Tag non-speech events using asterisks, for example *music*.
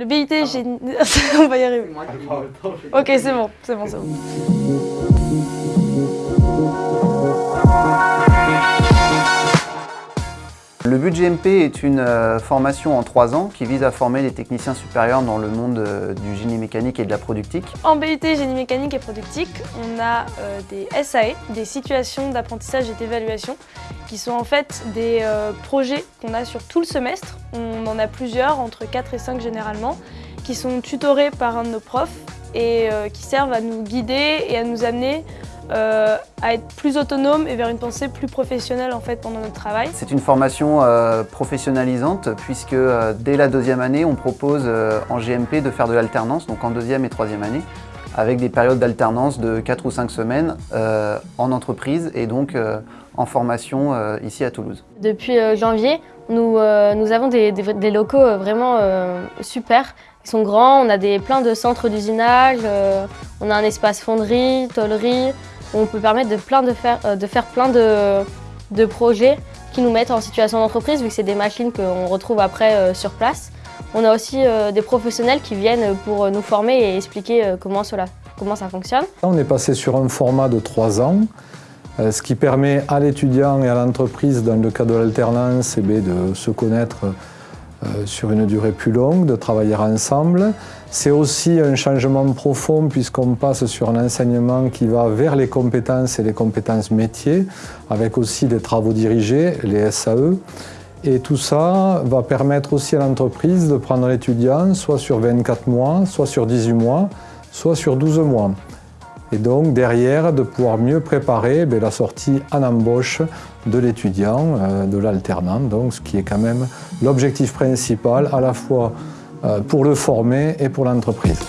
Le BIT, j'ai... *laughs* on va y arriver. Ok, c'est bon, c'est bon, c'est bon. Le but GMP est une euh, formation en trois ans qui vise à former les techniciens supérieurs dans le monde euh, du génie mécanique et de la productique. En BUT Génie mécanique et productique, on a euh, des SAE, des situations d'apprentissage et d'évaluation, qui sont en fait des projets qu'on a sur tout le semestre. On en a plusieurs, entre 4 et 5 généralement, qui sont tutorés par un de nos profs et qui servent à nous guider et à nous amener euh, à être plus autonome et vers une pensée plus professionnelle en fait pendant notre travail. C'est une formation euh, professionnalisante puisque euh, dès la deuxième année, on propose euh, en GMP de faire de l'alternance, donc en deuxième et troisième année, avec des périodes d'alternance de 4 ou 5 semaines euh, en entreprise et donc euh, en formation euh, ici à Toulouse. Depuis euh, janvier, nous, euh, nous avons des, des- des locaux euh, vraiment euh, super. Ils sont grands, on a des, plein de centres d'usinage, euh, on a un espace fonderie, tôlerie, on peut permettre de, faire, euh, de plein de, de projets qui nous mettent en situation d'entreprise, vu que c'est des machines qu'on retrouve après euh, sur place. On a aussi euh, des professionnels qui viennent pour nous former et expliquer comment, ça fonctionne. On est passé sur un format de trois ans, ce qui permet à l'étudiant et à l'entreprise, dans le cas de l'alternance, eh de se connaître sur une durée plus longue, de travailler ensemble. C'est aussi un changement profond puisqu'on passe sur un enseignement qui va vers les compétences et les compétences métiers, avec aussi des travaux dirigés, les SAE. Et tout ça va permettre aussi à l'entreprise de prendre l'étudiant soit sur 24 mois, soit sur 18 mois, soit sur 12 mois. Et donc derrière, de pouvoir mieux préparer ben, la sortie en embauche de l'étudiant, euh, de l'alternant, donc ce qui est quand même l'objectif principal à la fois euh, pour le former et pour l'entreprise.